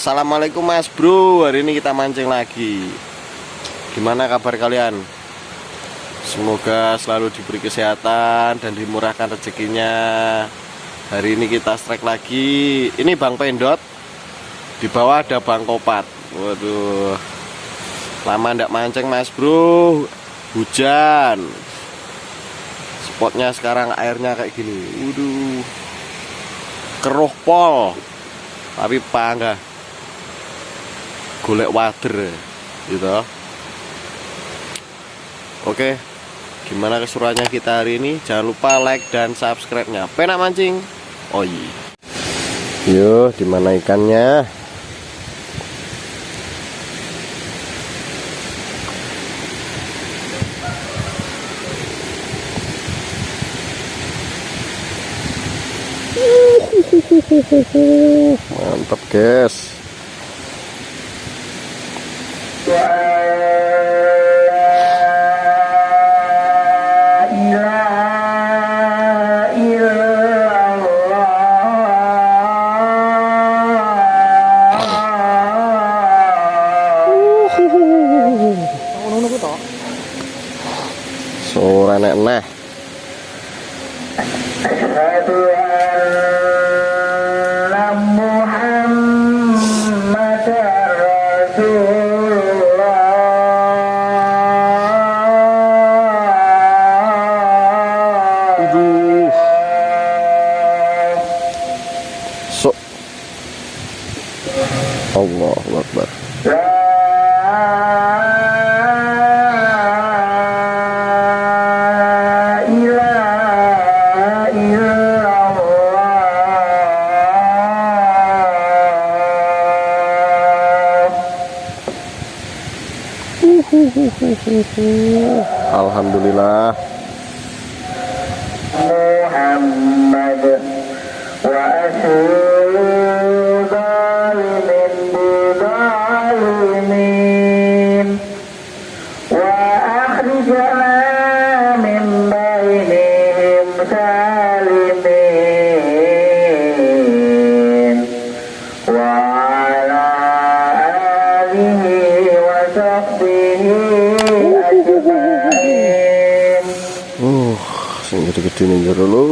Assalamualaikum mas bro. Hari ini kita mancing lagi. Gimana kabar kalian? Semoga selalu diberi kesehatan Dan dimurahkan rezekinya. Hari ini kita strike lagi. Ini Bang Pendot. Di bawah ada Bang Kopat. Waduh. Lama ndak mancing mas bro. Hujan. Spotnya sekarang airnya kayak gini. Waduh. Keruh pol. Tapi panggah golek wader gitu oke gimana keseruannya kita hari ini? Jangan lupa like dan subscribe nya penak mancing. Oh iya. Yuk di mana ikannya? Mantap guys Alhamdulillah. Muhammad. little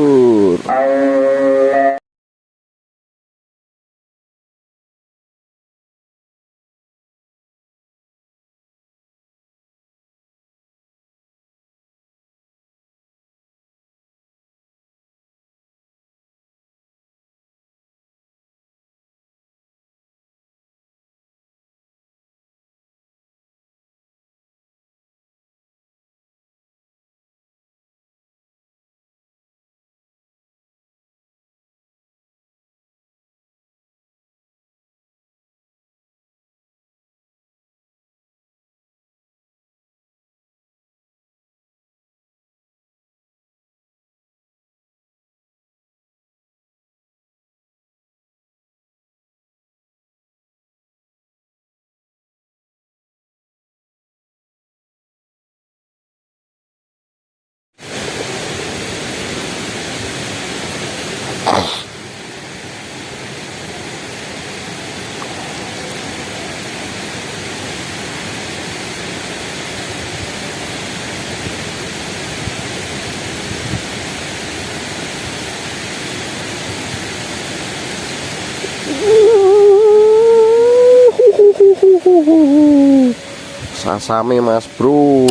Sasame Mas Bro.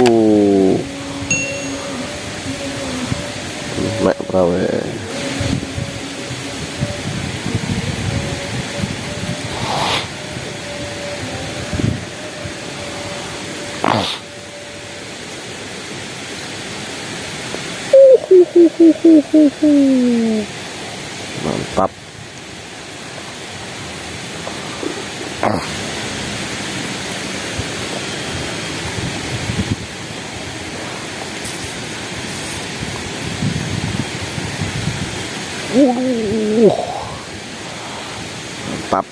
Nek prawe. Mantap. Uh, mantap.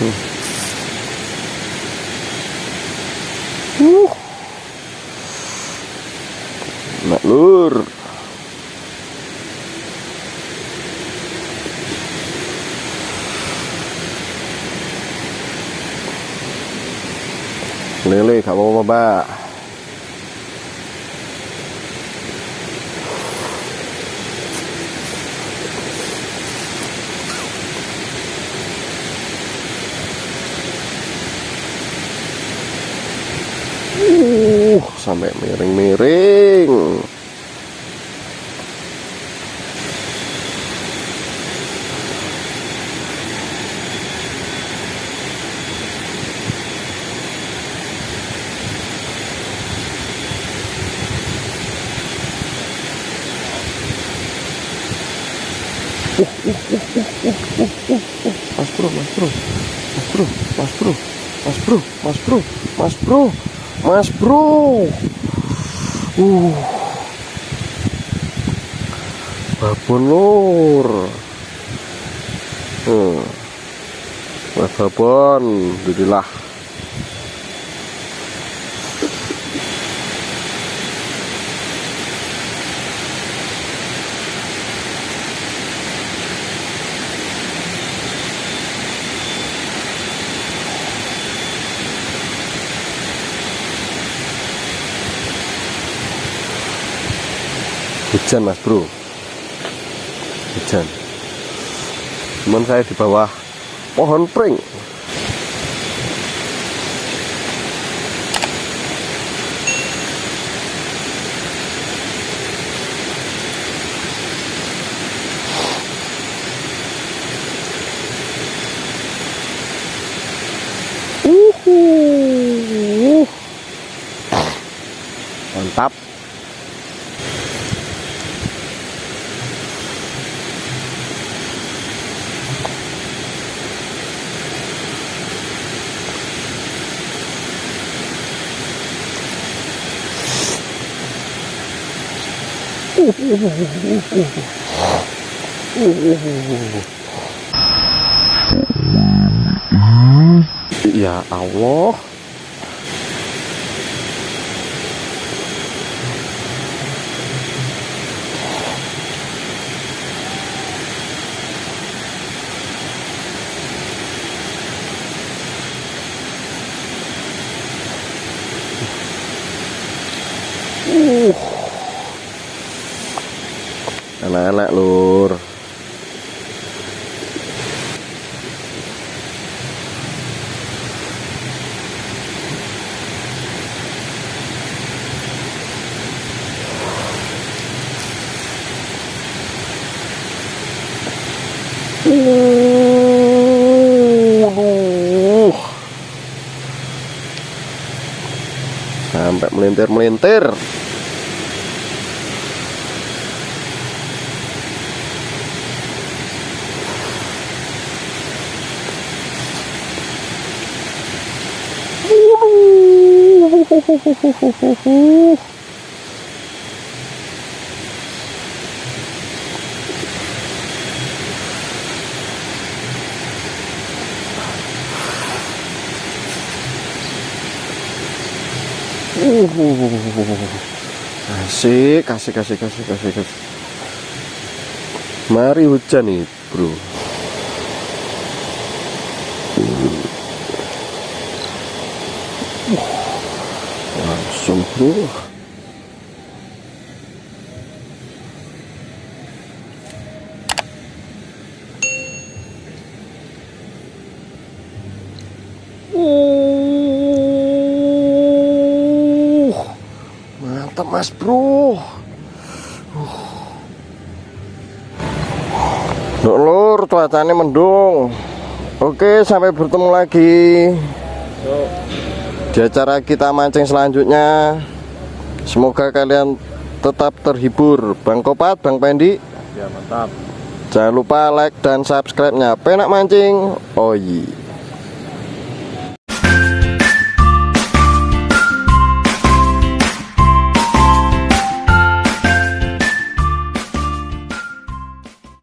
Uh. Nak lur. Lele gak apa-apa, Mbak. Uh, sampai miring-miring. Mas bro, mas bro, mas bro, mas bro, mas bro, mas bro, mas bro, mas bro. Uh, babon. Hmm. Mas babon, alhamdulillah. Hujan mas bro. Hujan. Cuman saya di bawah pohon pring. Uhuh. Mantap Ya Allah Anak-anak lur Uh. Sampai melintir-melintir. Asik, asik, asik, asik, asik, asik. Mari hujan nih, bro. Langsung, bro. Uh, mantap mas bro. Loh, lur cuacanya mendung. Oke sampai bertemu lagi di acara kita mancing selanjutnya semoga kalian tetap terhibur. Bang Kopat Bang Pendi. Ya mantap. jangan lupa like dan subscribe nya penak mancing. Oh iya